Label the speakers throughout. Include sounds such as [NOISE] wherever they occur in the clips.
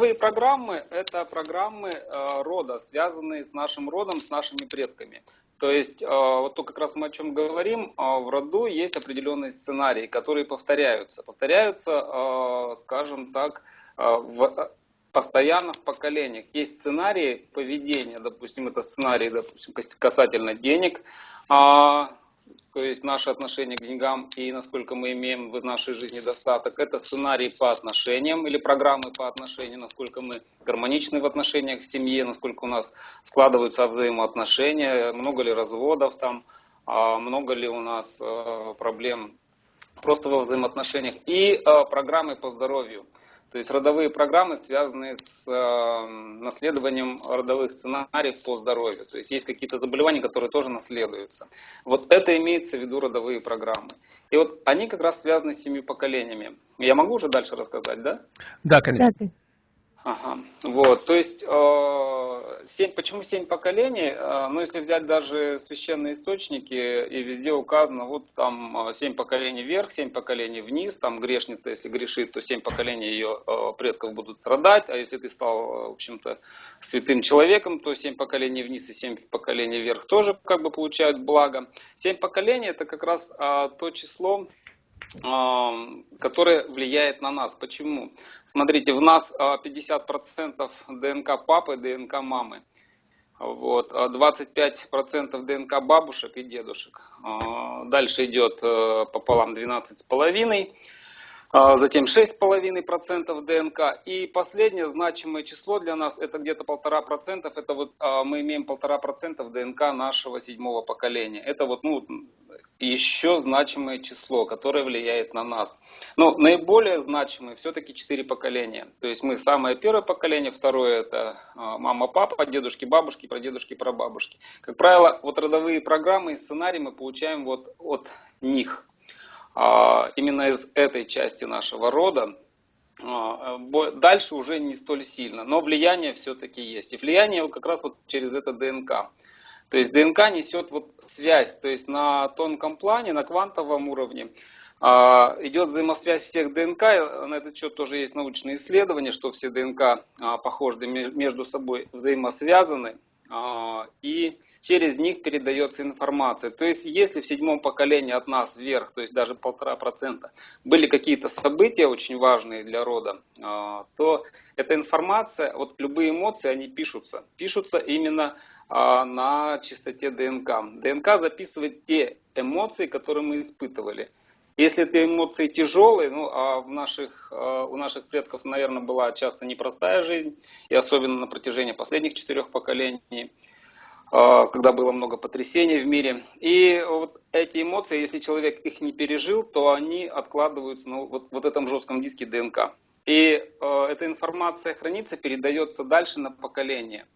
Speaker 1: родовые программы – это программы э, рода, связанные с нашим родом, с нашими предками. То есть, э, вот то как раз мы о чем говорим, э, в роду есть определенные сценарии, которые повторяются. Повторяются, скажем так, в постоянно в поколениях. Есть сценарии поведения, допустим, это сценарий допустим, касательно денег, а, то есть наше отношение к деньгам и насколько мы имеем в нашей жизни достаток. Это сценарий по отношениям или программы по отношениям, насколько мы гармоничны в отношениях в семье, насколько у нас складываются взаимоотношения, много ли разводов там, а много ли у нас э, проблем просто во взаимоотношениях. И э, программы по здоровью. То есть родовые программы связаны с э, наследованием родовых сценариев по здоровью. То есть есть какие-то заболевания, которые тоже наследуются. Вот это имеется в виду родовые программы. И вот они как раз связаны с семью поколениями. Я могу уже дальше рассказать, да?
Speaker 2: Да, конечно.
Speaker 1: Ага. Вот, то есть, э, семь, почему семь поколений? Э, ну, если взять даже священные источники, и везде указано, вот там э, семь поколений вверх, семь поколений вниз, там грешница, если грешит, то семь поколений ее э, предков будут страдать, а если ты стал, в общем-то, святым человеком, то семь поколений вниз и семь поколений вверх тоже как бы получают благо. Семь поколений это как раз э, то число, которое влияет на нас. Почему? Смотрите, в нас 50% а, ДНК папы, ДНК мамы. Вот, 25% а ДНК бабушек и дедушек. А, дальше идет э, пополам 12,5%. Затем 6,5% ДНК. И последнее значимое число для нас, это где-то 1,5%. Это вот мы имеем 1,5% ДНК нашего седьмого поколения. Это вот, ну, еще значимое число, которое влияет на нас. Но наиболее значимые все-таки четыре поколения. То есть мы самое первое поколение, второе это а, мама, папа, дедушки, бабушки, прадедушки, прабабушки. Как правило, вот родовые программы и сценарии мы получаем вот от них. А, именно из этой части нашего рода. А, дальше уже не столь сильно, но влияние все-таки есть. И влияние как раз вот через это ДНК. То есть ДНК несет вот связь, то есть на тонком плане, на квантовом уровне а, идет взаимосвязь всех ДНК, на этот счет тоже есть научные исследования, что все ДНК похожи между собой взаимосвязаны, и через них передается информация. То есть если в седьмом поколении от нас вверх, то есть даже полтора процента, были какие-то события очень важные для рода, то эта информация, вот любые эмоции, они пишутся. Пишутся именно а, на чистоте ДНК. ДНК записывает те эмоции, которые мы испытывали. Если эти эмоции тяжелые, ну а в наших, а, у наших предков, наверное, была часто непростая жизнь, и особенно на протяжении последних четырех поколений, а, когда было много потрясений в мире. И вот эти эмоции, если человек их не пережил, то они откладываются ну, вот, вот этом жестком диске ДНК. И э, эта информация хранится, передается дальше на поколение.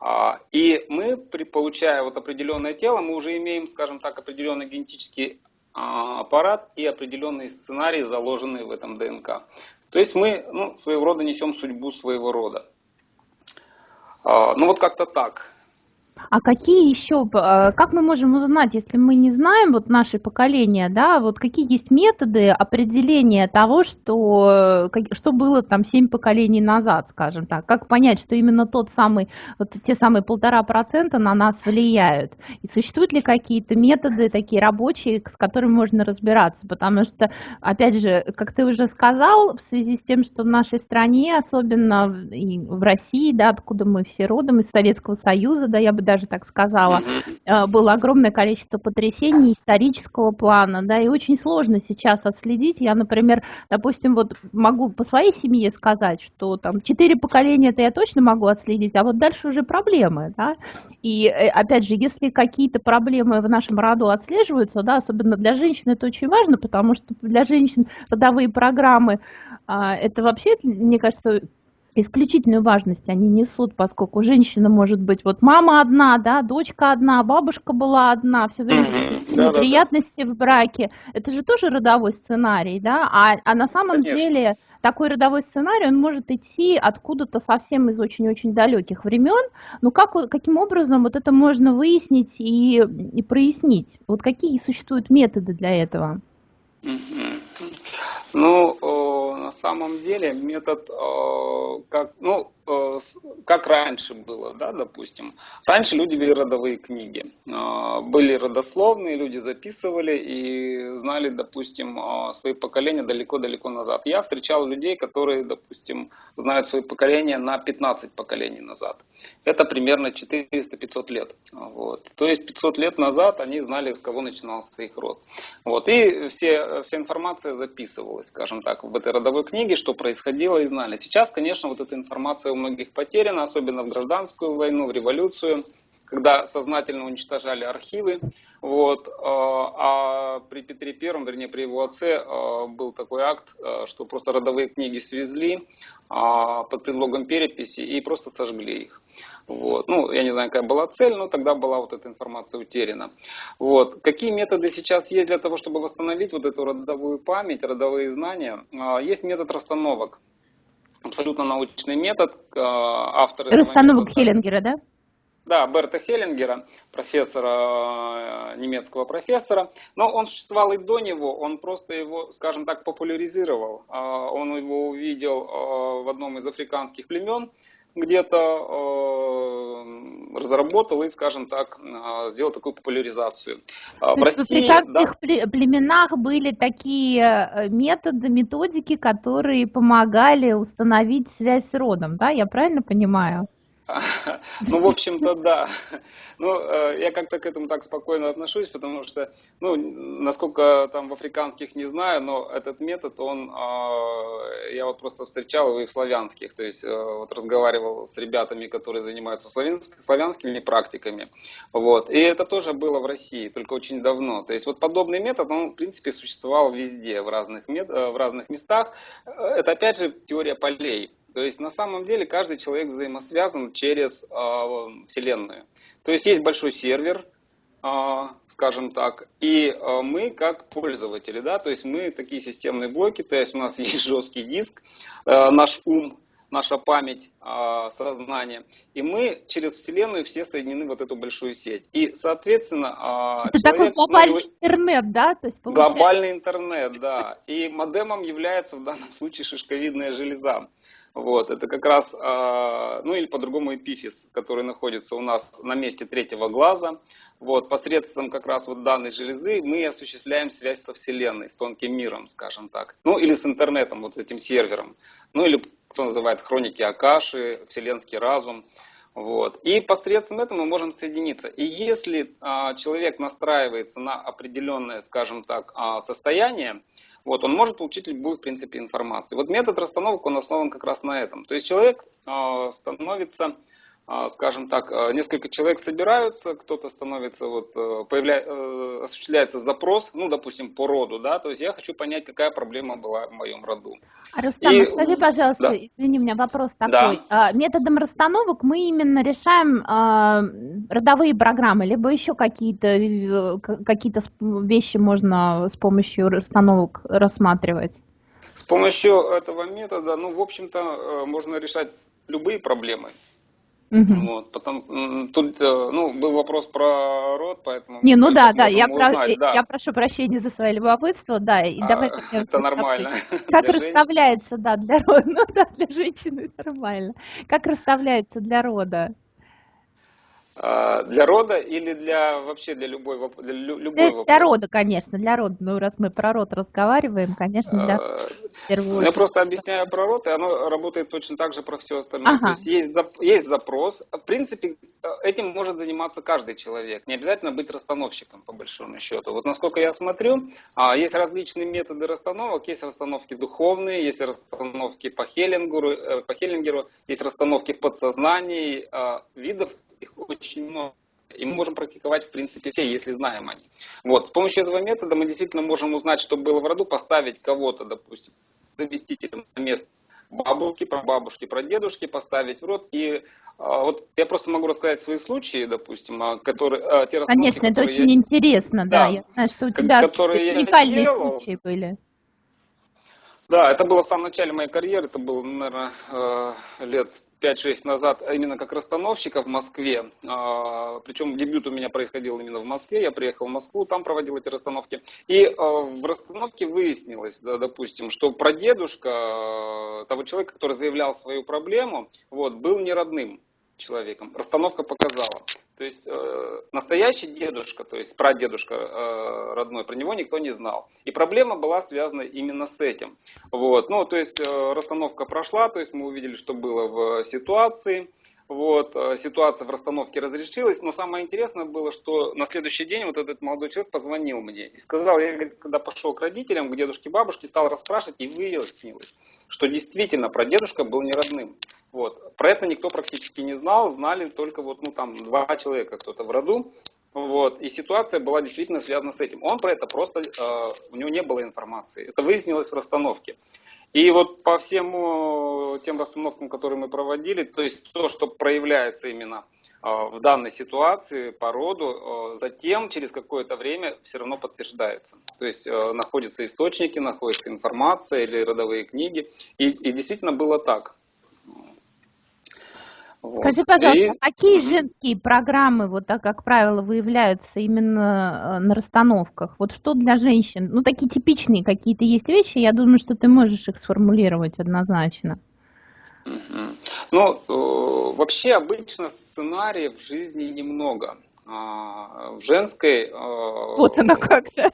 Speaker 1: А, и мы, получая вот определенное тело, мы уже имеем, скажем так, определенный генетический аппарат и определенные сценарии, заложенные в этом ДНК. То есть мы ну, своего рода несем судьбу своего рода. А, ну вот как-то так.
Speaker 2: А какие еще, э, как мы можем узнать, если мы не знаем, вот наше поколение, да, вот какие есть методы определения того, что, что было там семь поколений назад, скажем так, как понять, что именно тот самый, вот те самые полтора процента на нас влияют, и существуют ли какие-то методы такие рабочие, с которыми можно разбираться, потому что, опять же, как ты уже сказал, в связи с тем, что в нашей стране, особенно в России, да, откуда мы все родом, из Советского Союза, да, я бы даже так сказала, э, было огромное количество потрясений исторического плана, да, и очень сложно сейчас отследить. Я, например, допустим, вот могу по своей семье сказать, что там четыре поколения это я точно могу отследить, а вот дальше уже проблемы, да, и э, опять же, если какие-то проблемы в нашем роду отслеживаются, да, особенно для женщин это очень важно, потому что для женщин родовые программы, а, это вообще, мне кажется, исключительную важность они несут, поскольку женщина может быть вот мама одна, да, дочка одна, бабушка была одна, все время неприятности в браке. Это же тоже родовой сценарий, да, а, а на самом Конечно. деле такой родовой сценарий, он может идти откуда-то совсем из очень-очень далеких времен. Но как, каким образом вот это можно выяснить и, и прояснить? Вот какие существуют методы для этого?
Speaker 1: Ну, на самом деле метод, э, как, ну, как раньше было, да, допустим. Раньше люди вели родовые книги. Э, были родословные, люди записывали и знали, допустим, свои поколения далеко-далеко назад. Я встречал людей, которые, допустим, знают свои поколения на 15 поколений назад. Это примерно 400-500 лет. Вот. То есть 500 лет назад они знали, с кого начинался их род. Вот. И все, вся информация записывалась, скажем так, в этой родовой книге, что происходило и знали. Сейчас, конечно, вот эта информация многих потеряна, особенно в гражданскую войну, в революцию когда сознательно уничтожали архивы. Вот. Э, а при Петре Первом, вернее при его отце, э, был такой акт, э, что просто родовые книги свезли под предлогом переписи и просто сожгли их. Вот. Ну, я не знаю, какая была цель, но тогда была вот эта информация утеряна. Вот. Какие методы сейчас есть для того, чтобы восстановить вот эту родовую память, родовые знания? Есть метод расстановок. Абсолютно научный метод.
Speaker 2: Автор Расстановок метода... Хеллингера, да?
Speaker 1: Да, Берта Хеллингера, профессора, э, немецкого профессора. Но он существовал и до него, он просто его, скажем так, популяризировал. А, он его увидел э, в одном из африканских племен, где-то э, разработал и, скажем так, сделал такую популяризацию.
Speaker 2: А, в России, в африканских да, племенах были такие методы, методики, которые помогали установить связь с родом, да, я правильно понимаю? [LAUGHS]
Speaker 1: Ну, в общем-то, да. Ну, э, я как-то к этому так спокойно отношусь, потому что, ну, насколько там в африканских не знаю, но этот метод, он, а, я вот просто встречал его и в славянских, то есть э, вот разговаривал с ребятами, которые занимаются славянскими практиками, вот, и это тоже было в России, только очень давно. То есть вот подобный метод, он, в принципе, существовал везде, в разных, э, в разных местах. Это, опять же, теория полей. То есть на самом деле каждый человек взаимосвязан через э, Вселенную. То есть есть большой сервер, э, скажем так, и э, мы как пользователи, да, то есть мы такие системные блоки, то есть у нас [LAUGHS] есть жесткий диск, э, наш ум, наша память, э, сознание, и мы через Вселенную все соединены в вот эту большую сеть. И, соответственно,
Speaker 2: э, Это человек... такой глобальный ну, интернет, да? То есть,
Speaker 1: получается... Глобальный интернет, да. И модемом является в данном случае шишковидная железа. Вот, это как раз, а, ну или по-другому эпифиз, который находится у нас на месте третьего глаза. Вот, посредством как раз вот данной железы мы осуществляем связь со Вселенной, с тонким миром, скажем так. Ну или с интернетом, вот этим сервером. Ну или кто называет хроники Акаши, вселенский разум. Вот. И посредством этого мы можем соединиться. И если а, человек настраивается на определенное, скажем так, а, состояние, вот, он может получить любую, в принципе, информацию. Вот метод расстановок, он основан как раз на этом. То есть человек э, становится а, скажем так, а, несколько человек собираются, кто-то становится, вот, э, появля... Э, осуществляется запрос, ну, допустим, по роду, да, то есть я хочу понять, какая проблема была в моем роду.
Speaker 2: А, Рустам, И... скажи, пожалуйста, да. извини, у меня вопрос такой. Да. Методом расстановок мы именно решаем родовые программы, либо еще какие-то э, какие вещи можно с помощью расстановок рассматривать?
Speaker 1: С помощью этого метода, ну, в общем-то, можно решать любые проблемы. Угу. Вот, потом, тут э, ну, был вопрос про род, поэтому...
Speaker 2: Не, ну да, да я, про, да, я прошу прощения за свое любопытство, да, и
Speaker 1: а, давай... Это нормально. [LAUGHS]
Speaker 2: Как расставляется, да, для рода, [LAUGHS] ну да, для женщины нормально. Как расставляется для рода?
Speaker 1: А, для рода или для вообще для любой, для любой для,
Speaker 2: вопрос? Для рода, конечно, для рода. Ну, раз мы про род разговариваем, конечно, для а,
Speaker 1: первого. Я просто объясняю про род, и оно работает точно так же про все остальное. Ага. То есть есть, есть запрос. В принципе, этим может заниматься каждый человек. Не обязательно быть расстановщиком, по большому счету. Вот насколько я смотрю, а, есть различные методы расстановок. Есть расстановки духовные, есть расстановки по Хеллингеру, э, по Хеллингеру есть расстановки в подсознании. Видов их очень много. И мы можем практиковать, в принципе, все, если знаем они. Вот. С помощью этого метода мы действительно можем узнать, что было в роду, поставить кого-то, допустим, заместителем на место бабушки, про бабушки, про дедушки поставить в рот. И а, вот я просто могу рассказать свои случаи, допустим, а, которые, а, те
Speaker 2: Конечно, это очень я... интересно, да. да. Я знаю, что у тебя которые уникальные делал, случаи были.
Speaker 1: Да, это было в самом начале моей карьеры, это было, наверное, э, лет 5-6 назад, именно как расстановщика в Москве. А, Причем дебют у меня происходил именно в Москве. Я приехал в Москву, там проводил эти расстановки. И а, в расстановке выяснилось, да, допустим, что прадедушка того человека, который заявлял свою проблему, вот, был не родным человеком. Расстановка показала. То есть э, настоящий дедушка, то есть прадедушка э, родной, про него никто не знал. И проблема была связана именно с этим. Вот. Ну, то есть э, расстановка прошла, то есть мы увидели, что было в ситуации. Вот, э, ситуация в расстановке разрешилась, но самое интересное было, что на следующий день вот этот молодой человек позвонил мне и сказал, я когда пошел к родителям, к дедушке, бабушке, стал расспрашивать, и выяснилось, что действительно прадедушка был не родным. Вот. Про это никто практически не знал, знали только вот, ну, там, два человека кто-то в роду. Вот. И ситуация была действительно связана с этим. Он про это просто, э, у него не было информации. Это выяснилось в расстановке. И вот по всем э, тем расстановкам, которые мы проводили, то есть то, что проявляется именно э, в данной ситуации по роду, э, затем через какое-то время все равно подтверждается. То есть находятся источники, находится информация или родовые книги. И, и действительно было так.
Speaker 2: Вот. Скажи, пожалуйста, и... какие женские программы, вот так, как правило, выявляются именно э, на расстановках? Вот что для женщин? Ну, такие типичные какие-то есть вещи, я думаю, что ты можешь их сформулировать однозначно.
Speaker 1: Ну, э, вообще обычно сценариев в жизни немного. А, в женской... Э,
Speaker 2: вот она как-то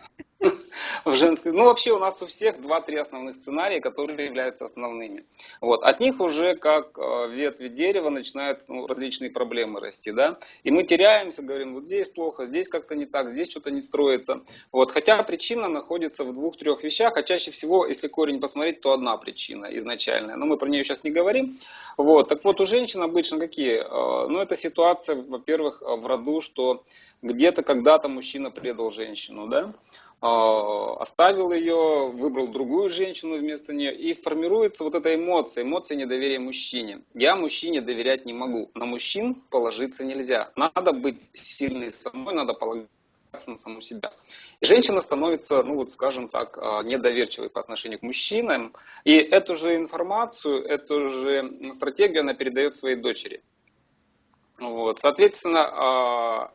Speaker 1: в женской. Ну, вообще у нас у всех два-три основных сценария, которые являются основными. Вот. От них уже как э, ветви дерева начинают ну, различные проблемы расти, да. И мы теряемся, говорим, вот здесь плохо, здесь как-то не так, здесь что-то не строится. Вот. Хотя причина находится в двух-трех вещах, а чаще всего, если корень посмотреть, то одна причина изначальная. Но мы про нее сейчас не говорим. Вот. Так вот, у женщин обычно какие? Э, ну, это ситуация, во-первых, в роду, что где-то когда-то мужчина предал женщину, да, оставил ее, выбрал другую женщину вместо нее, и формируется вот эта эмоция, эмоция недоверия мужчине. Я мужчине доверять не могу, на мужчин положиться нельзя. Надо быть сильной самой, надо полагаться на саму себя. И женщина становится, ну вот скажем так, а, недоверчивой по отношению к мужчинам, и эту же информацию, эту же стратегию она передает своей дочери. Вот, соответственно, а,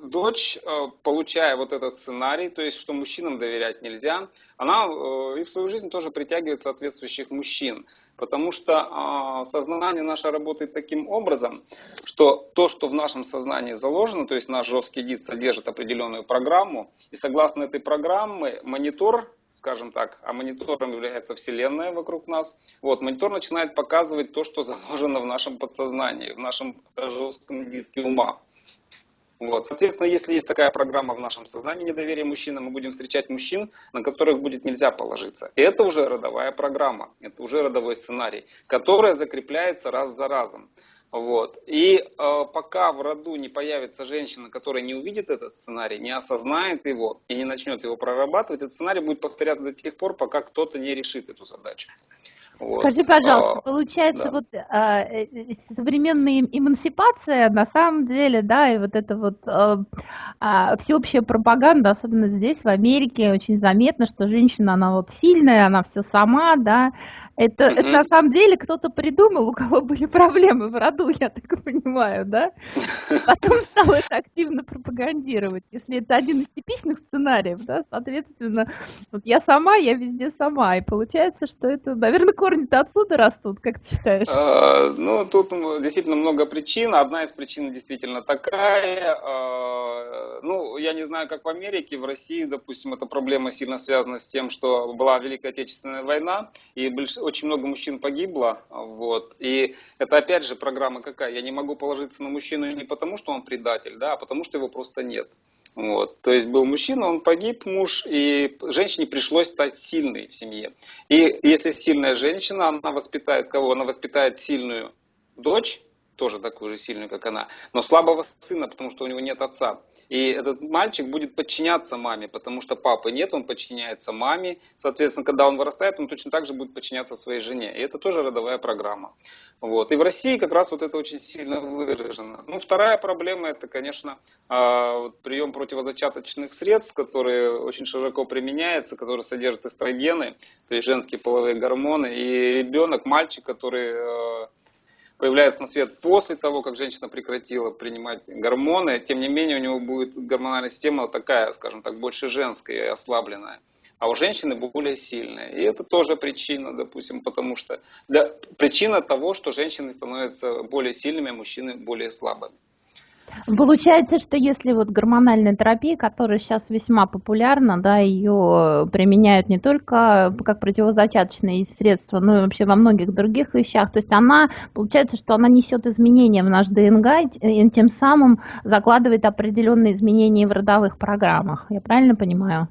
Speaker 1: дочь, э, получая вот этот сценарий, то есть, что мужчинам доверять нельзя, она э, и в свою жизнь тоже притягивает соответствующих мужчин. Потому что а, сознание наше работает таким образом, что то, что в нашем сознании заложено, то есть наш жесткий диск содержит определенную программу, и согласно этой программе монитор, скажем так, а монитором является Вселенная вокруг нас, вот, монитор начинает показывать то, что заложено в нашем подсознании, в нашем жестком диске ума. Вот. Соответственно, если есть такая программа в нашем сознании недоверия мужчинам, мы будем встречать мужчин, на которых будет нельзя положиться. И это уже родовая программа, это уже родовой сценарий, который закрепляется раз за разом. Вот. И э, пока в роду не появится женщина, которая не увидит этот сценарий, не осознает его и не начнет его прорабатывать, этот сценарий будет повторяться до тех пор, пока кто-то не решит эту задачу.
Speaker 2: Вот. Скажи, пожалуйста, а, получается, да. вот а, э, э, современная эмансипация, на самом деле, да, и вот это вот а, а, всеобщая пропаганда, особенно здесь, в Америке, очень заметно, что женщина, она вот сильная, она все сама, да, это, mm-hmm. это на самом деле кто-то придумал, у кого были проблемы в роду, я так понимаю, да? Потом стал это активно пропагандировать. Если это один из типичных сценариев, да, соответственно, вот я сама, я везде сама. И получается, что это, наверное, корни-то отсюда растут, как ты считаешь?
Speaker 1: А, ну, тут действительно много причин. Одна из причин действительно такая. А, ну, я не знаю, как в Америке, в России, допустим, эта проблема сильно связана с тем, что была Великая Отечественная война, и больш очень много мужчин погибло, вот, и это опять же программа какая, я не могу положиться на мужчину не потому, что он предатель, да, а потому, что его просто нет, вот, то есть был мужчина, он погиб, муж, и женщине пришлось стать сильной в семье, и если сильная женщина, она воспитает кого? Она воспитает сильную дочь, тоже такую же сильную, как она, но слабого сына, потому что у него нет отца. И этот мальчик будет подчиняться маме, потому что папы нет, он подчиняется маме. Соответственно, когда он вырастает, он точно так же будет подчиняться своей жене. И это тоже родовая программа. Вот. И в России как раз вот это очень сильно выражено. Ну, вторая проблема, это, конечно, а, прием противозачаточных средств, которые очень широко применяется, которые содержат эстрогены, то есть женские половые гормоны. И ребенок, мальчик, который появляется на свет после того, как женщина прекратила принимать гормоны, тем не менее у него будет гормональная система такая, скажем так, больше женская и ослабленная а у женщины более сильная. И это тоже причина, допустим, потому что для, причина того, что женщины становятся более сильными, а мужчины более слабыми.
Speaker 2: Получается, что если вот гормональная терапия, которая сейчас весьма популярна, да, ее применяют не только как противозачаточные средства, но и вообще во многих других вещах, то есть она, получается, что она несет изменения в наш ДНК и тем самым закладывает определенные изменения в родовых программах. Я правильно понимаю?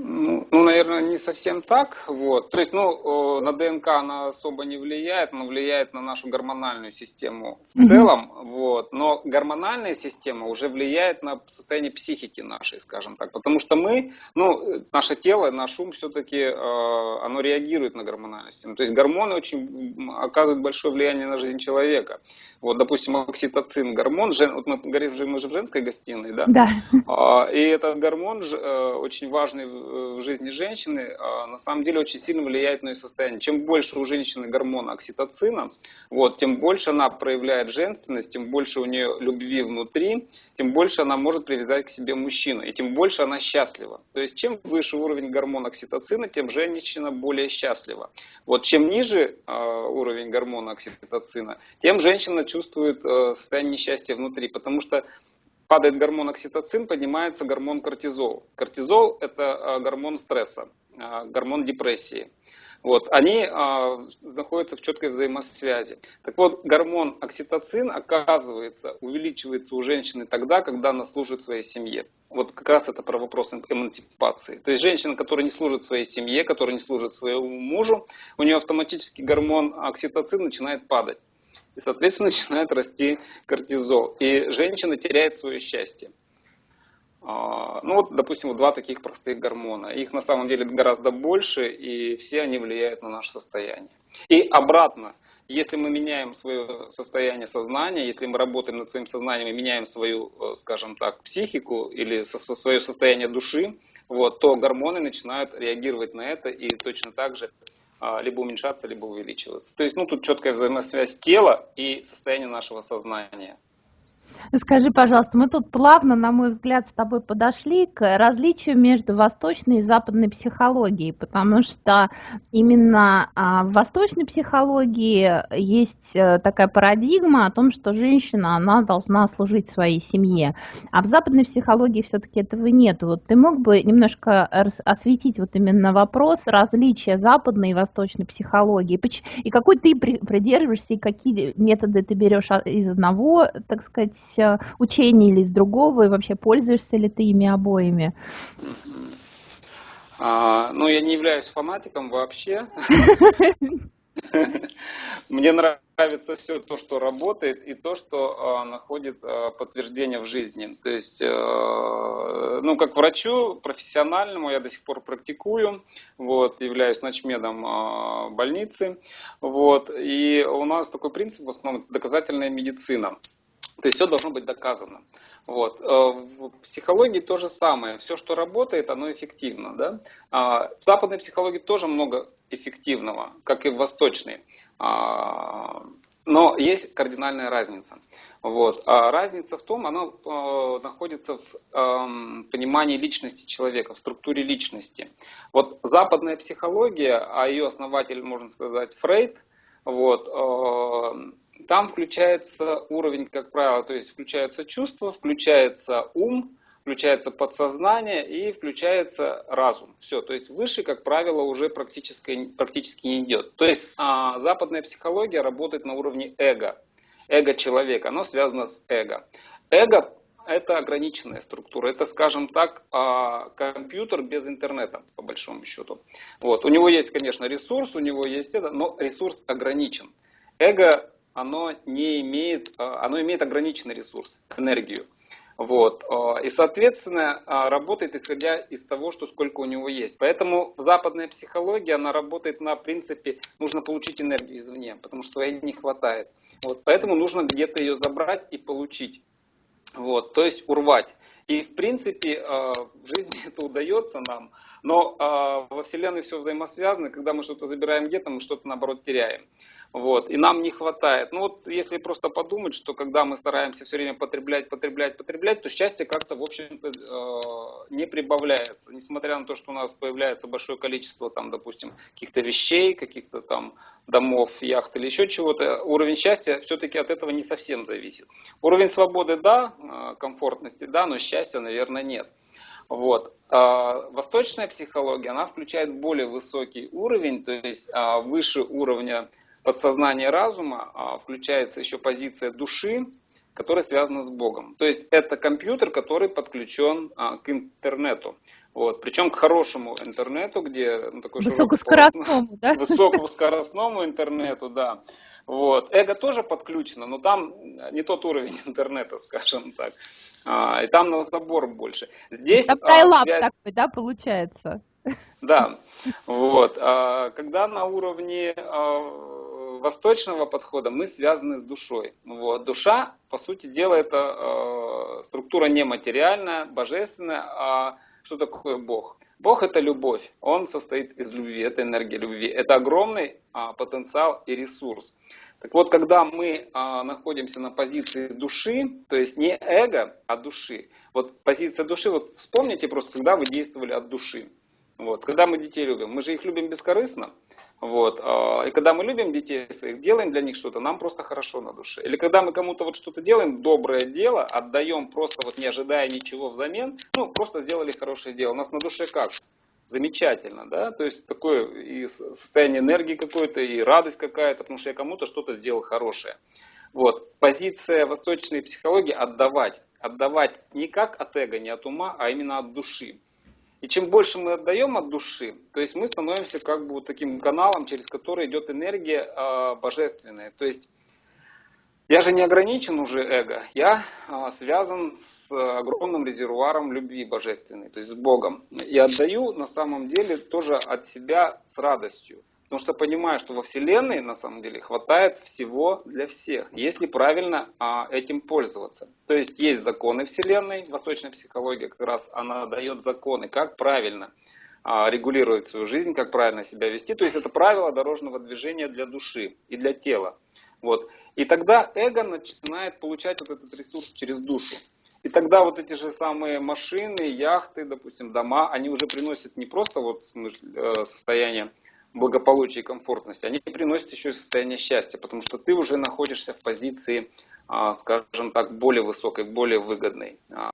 Speaker 1: Ну, ну, наверное, не совсем так. Вот. То есть, ну, на ДНК она особо не влияет, но влияет на нашу гормональную систему в целом. Mm-hmm. Вот. Но гормональная система уже влияет на состояние психики нашей, скажем так. Потому что мы, ну, наше тело, наш ум все-таки, э, оно реагирует на гормональную систему. То есть гормоны очень оказывают большое влияние на жизнь человека. Вот, допустим, окситоцин, гормон, жен, вот мы говорим, мы же в женской гостиной, да?
Speaker 2: Да.
Speaker 1: А, и этот гормон э, очень важный в жизни женщины, а, на самом деле очень сильно влияет на ее состояние. Чем больше у женщины гормона окситоцина, вот, тем больше она проявляет женственность, тем больше у нее любви внутри, тем больше она может привязать к себе мужчину, и тем больше она счастлива. То есть чем выше уровень гормона окситоцина, тем женщина более счастлива. Вот чем ниже э, уровень гормона окситоцина, тем женщина чувствует э, состояние несчастья внутри, потому что падает гормон окситоцин, поднимается гормон кортизол. Кортизол – это э, гормон стресса, э, гормон депрессии вот, они а, находятся в четкой взаимосвязи. Так вот, гормон окситоцин, оказывается, увеличивается у женщины тогда, когда она служит своей семье. Вот как раз это про вопрос эмансипации. То есть женщина, которая не служит своей семье, которая не служит своему мужу, у нее автоматически гормон окситоцин начинает падать. И, соответственно, [LAUGHS] начинает расти кортизол. И женщина теряет свое счастье. А, ну вот, допустим, два таких простых гормона. Их на самом деле гораздо больше, и все они влияют на наше состояние. И обратно, если мы меняем свое состояние сознания, если мы работаем над своим сознанием и меняем свою, э, скажем так, психику или свое состояние души, вот, то гормоны начинают реагировать на это и точно так же либо уменьшаться, либо увеличиваться. То есть, ну, тут четкая взаимосвязь тела и состояния нашего сознания.
Speaker 2: Скажи, пожалуйста, мы тут плавно, на мой взгляд, с тобой подошли к различию между восточной и западной психологией, потому что именно а, в восточной психологии есть э, такая парадигма о том, что женщина, она должна служить своей семье, а в западной психологии все-таки этого нет. Вот ты мог бы немножко осветить вот именно вопрос различия западной и восточной психологии, и какой ты придерживаешься, и какие методы ты берешь из одного, так сказать, Э, учений или из другого, и вообще пользуешься ли ты ими обоими?
Speaker 1: А, ну, я не являюсь фанатиком вообще. [LAUGHS] Мне нравится все то, что работает, и то, что э, находит э, подтверждение в жизни. То есть, э, ну, как врачу профессиональному я до сих пор практикую, вот, являюсь ночмедом э, больницы, вот, и у нас такой принцип в основном доказательная медицина. То есть все должно быть доказано. Вот. Э, в психологии то же самое. Все, что работает, оно эффективно. Да? А, в западной психологии тоже много эффективного, как и в восточной. А, но есть кардинальная разница. Вот. А разница в том, она э, находится в э, понимании личности человека, в структуре личности. Вот западная психология, а ее основатель, можно сказать, Фрейд, вот, э, там включается уровень, как правило, то есть включаются чувства, включается ум, включается подсознание и включается разум. Все, то есть выше, как правило, уже практически, практически не идет. То есть а, западная психология работает на уровне эго. Эго человека, оно связано с эго. Эго это ограниченная структура. Это, скажем так, а, компьютер без интернета, по большому счету. Вот. У него есть, конечно, ресурс, у него есть это, но ресурс ограничен. Эго оно не имеет, а, оно имеет ограниченный ресурс, энергию. Вот. А, и, соответственно, а, работает исходя из того, что сколько у него есть. Поэтому западная психология, она работает на принципе, нужно получить энергию извне, потому что своей не хватает. Вот. Поэтому нужно где-то ее забрать и получить. Вот. То есть урвать. И, в принципе, в жизни [LAUGHS] это удается нам, но во Вселенной все взаимосвязано. Когда мы что-то забираем где-то, мы что-то, наоборот, теряем. Вот, и нам не хватает. Ну вот если просто подумать, что когда мы стараемся все время потреблять, потреблять, потреблять, то счастье как-то, в общем-то, э, не прибавляется. Несмотря на то, что у нас появляется большое количество, там, допустим, каких-то вещей, каких-то там домов, яхт или еще чего-то, уровень счастья все-таки от этого не совсем зависит. Уровень свободы, да, э, комфортности, да, но счастья, наверное, нет. Вот. А восточная психология, она включает более высокий уровень, то есть а, выше уровня подсознания разума а, включается еще позиция души, которая связана с Богом. То есть это компьютер, который подключен к интернету. Вот. Причем к хорошему интернету, где ну, такой
Speaker 2: высокоскоростному, да? [LAUGHS]
Speaker 1: Высокоскоростному интернету, да. Вот. Эго тоже подключено, но там не тот уровень [LAUGHS] интернета, скажем так. А, и там на забор больше. Здесь
Speaker 2: там а, связь... такой, да, получается?
Speaker 1: Да, [LAUGHS] вот. А, когда на уровне а, восточного подхода мы связаны с душой. Вот. Душа, по сути дела, это а, структура нематериальная, божественная, а что такое Бог? Бог это любовь, Он состоит из любви, это энергия любви, это огромный а, потенциал и ресурс. Так вот, когда мы а, находимся на позиции души, то есть не эго, а души. Вот позиция души, вот вспомните просто, когда вы действовали от души. Вот, когда мы детей любим, мы же их любим бескорыстно, вот. А, и когда мы любим детей своих, делаем для них что-то, нам просто хорошо на душе. Или когда мы кому-то вот что-то делаем, доброе дело, отдаем просто вот не ожидая ничего взамен, ну, просто сделали хорошее дело. У нас на душе как? Замечательно, да? То есть такое и состояние энергии какое-то, и радость какая-то, потому что я кому-то что-то сделал хорошее. Вот. Позиция восточной психологии – отдавать. Отдавать не как от эго, не от ума, а именно от души. И чем больше мы отдаем от души, то есть мы становимся как бы таким каналом, через который идет энергия э, божественная. То есть я же не ограничен уже эго, я э, связан с огромным резервуаром любви божественной, то есть с Богом. И отдаю на самом деле тоже от себя с радостью. Потому что понимаю, что во Вселенной на самом деле хватает всего для всех, если правильно а, этим пользоваться. То есть есть законы Вселенной, восточная психология как раз она дает законы, как правильно а, регулировать свою жизнь, как правильно себя вести. То есть это правило дорожного движения для души и для тела. Вот. И тогда эго начинает получать вот этот ресурс через душу. И тогда вот эти же самые машины, яхты, допустим, дома, они уже приносят не просто вот э, состояние благополучия и комфортности, они приносят еще и состояние счастья, потому что ты уже находишься в позиции, а, скажем так, более высокой, более выгодной. А.